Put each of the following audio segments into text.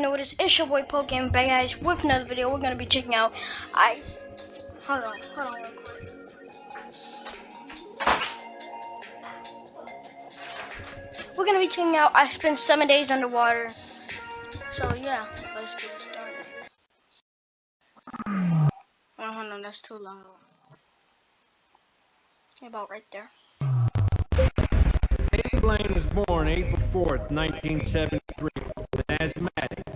know is. It's your boy Pokemon Bang Guys with another video. We're gonna be checking out ice. Hold on, hold on real quick. We're gonna be checking out I spent seven days underwater. So yeah, let's get started. Oh, hold on, that's too long. About right there. David Blaine was born April 4th, 1973, with asthmatic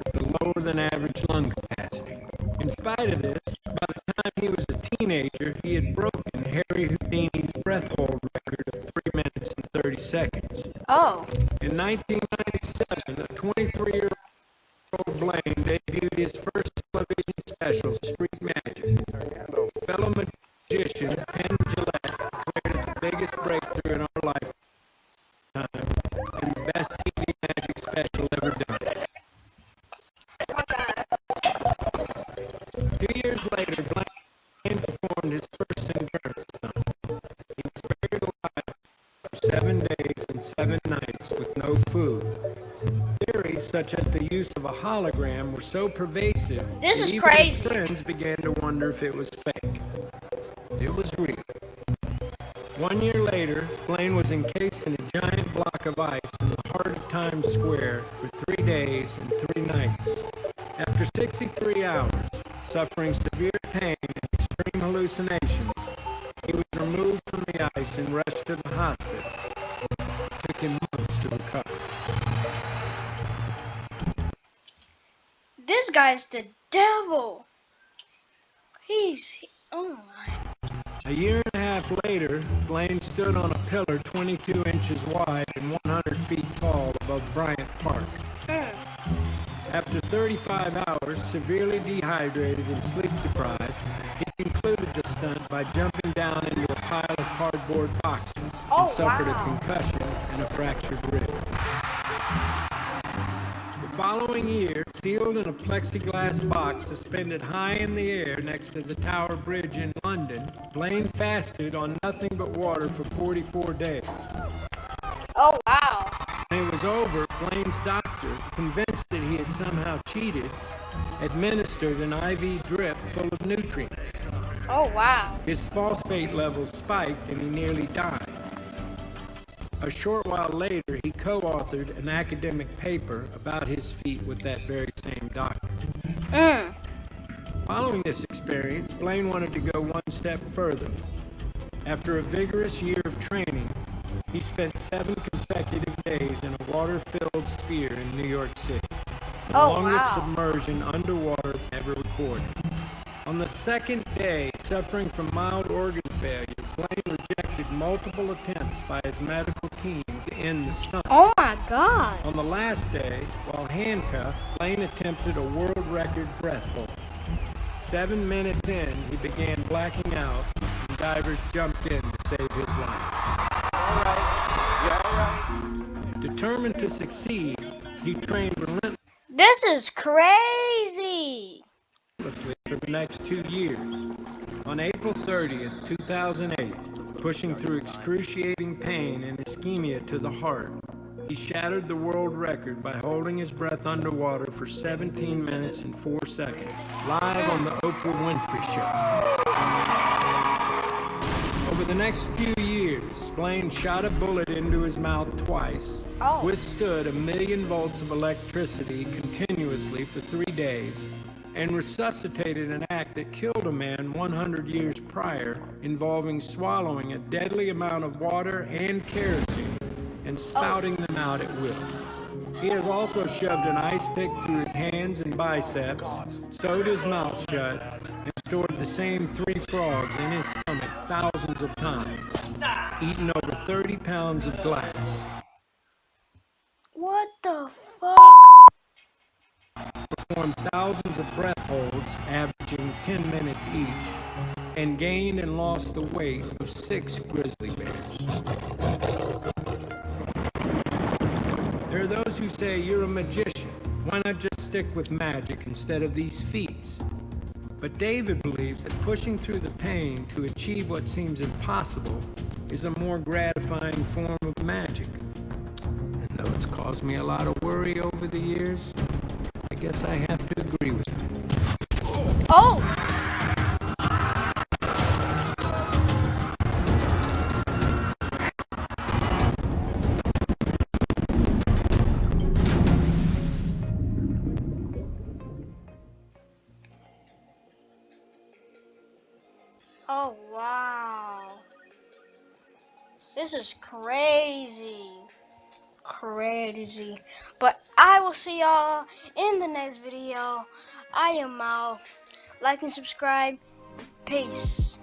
lower than average lung capacity. In spite of this, by the time he was a teenager, he had broken Harry Houdini's breath hold record of 3 minutes and 30 seconds. Oh, In 1997, a 23-year-old Blaine debuted his first television special, seven days and seven nights with no food. Theories such as the use of a hologram were so pervasive This that is even his friends began to wonder if it was fake. It was real. One year later, Blaine was encased in a giant block of ice in the heart of Times Square for three days and three nights. After 63 hours, suffering severe pain and extreme hallucinations, he was removed from the ice and rushed to the hospital. Guy's the devil. He's oh my. A year and a half later, Blaine stood on a pillar 22 inches wide and 100 feet tall above Bryant Park. Mm. After 35 hours, severely dehydrated and sleep deprived, he concluded the stunt by jumping down into a pile of cardboard boxes Oh, and suffered wow. a concussion and a fractured rib. The following year, sealed in a plexiglass box suspended high in the air next to the Tower Bridge in London, Blaine fasted on nothing but water for 44 days. Oh wow. When it was over, Blaine's doctor, convinced that he had somehow cheated, administered an IV drip full of nutrients. Oh wow. His phosphate levels spiked and he nearly died. A short while later, he co-authored an academic paper about his feat with that very same doctor. Mm. Following this experience, Blaine wanted to go one step further. After a vigorous year of training, he spent seven consecutive days in a water-filled sphere in New York City, the Oh, longest wow. submersion underwater ever recorded. On the second day, suffering from mild organ failure, rejected multiple attempts by his medical team to end the stunt. Oh my god. On the last day, while handcuffed, Blaine attempted a world record breath hold. Seven minutes in, he began blacking out, and divers jumped in to save his life. All right. All right. Determined to succeed, he trained relentlessly This is crazy. for the next two years. On April 30th, 2008, pushing through excruciating pain and ischemia to the heart, he shattered the world record by holding his breath underwater for 17 minutes and 4 seconds, live on the Oprah Winfrey Show. Over the next few years, Blaine shot a bullet into his mouth twice, Oh. withstood a million volts of electricity continuously for three days, and resuscitated an act that killed a man 100 years prior involving swallowing a deadly amount of water and kerosene and spouting them out at will. He has also shoved an ice pick through his hands and biceps, sewed his mouth shut, and stored the same three frogs in his stomach thousands of times, eaten over 30 pounds of glass. What the fuck? Performed thousands of breath holds, averaging 10 minutes each, and gained and lost the weight of six grizzly bears. There are those who say you're a magician. Why not just stick with magic instead of these feats? But David believes that pushing through the pain to achieve what seems impossible is a more gratifying form of magic. And though it's caused me a lot of worry over the years, guess I have to agree with him. Oh! Oh, wow. This is crazy. Crazy. But I will see y'all in the next video. I am out. Like and subscribe. Peace.